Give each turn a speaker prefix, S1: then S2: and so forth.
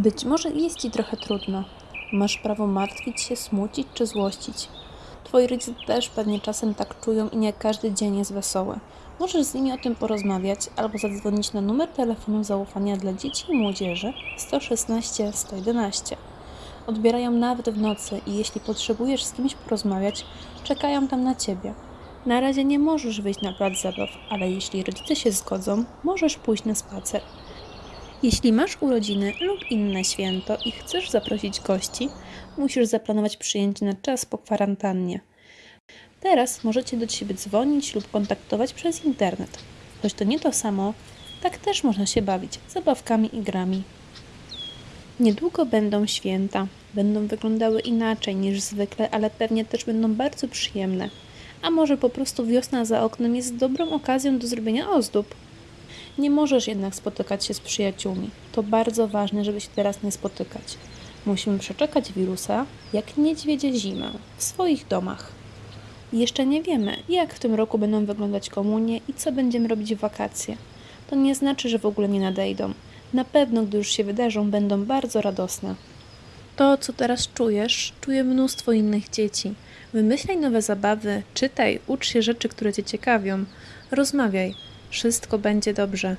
S1: Być może jest ci trochę trudno. Masz prawo martwić się, smucić czy złościć. Twoi rodzice też pewnie czasem tak czują i nie każdy dzień jest wesoły. Możesz z nimi o tym porozmawiać albo zadzwonić na numer telefonu zaufania dla dzieci i młodzieży 116 111. Odbierają nawet w nocy i jeśli potrzebujesz z kimś porozmawiać, czekają tam na ciebie. Na razie nie możesz wyjść na plac zabaw, ale jeśli rodzice się zgodzą, możesz pójść na spacer. Jeśli masz urodziny lub inne święto i chcesz zaprosić gości, musisz zaplanować przyjęcie na czas po kwarantannie. Teraz możecie do siebie dzwonić lub kontaktować przez internet. Choć to nie to samo, tak też można się bawić zabawkami i grami. Niedługo będą święta. Będą wyglądały inaczej niż zwykle, ale pewnie też będą bardzo przyjemne. A może po prostu wiosna za oknem jest dobrą okazją do zrobienia ozdób? Nie możesz jednak spotykać się z przyjaciółmi. To bardzo ważne, żeby się teraz nie spotykać. Musimy przeczekać wirusa, jak niedźwiedzie zimę, w swoich domach. Jeszcze nie wiemy, jak w tym roku będą wyglądać komunie i co będziemy robić w wakacje. To nie znaczy, że w ogóle nie nadejdą. Na pewno, gdy już się wydarzą, będą bardzo radosne. To, co teraz czujesz, czuje mnóstwo innych dzieci. Wymyślaj nowe zabawy, czytaj, ucz się rzeczy, które cię ciekawią. Rozmawiaj. Wszystko będzie dobrze.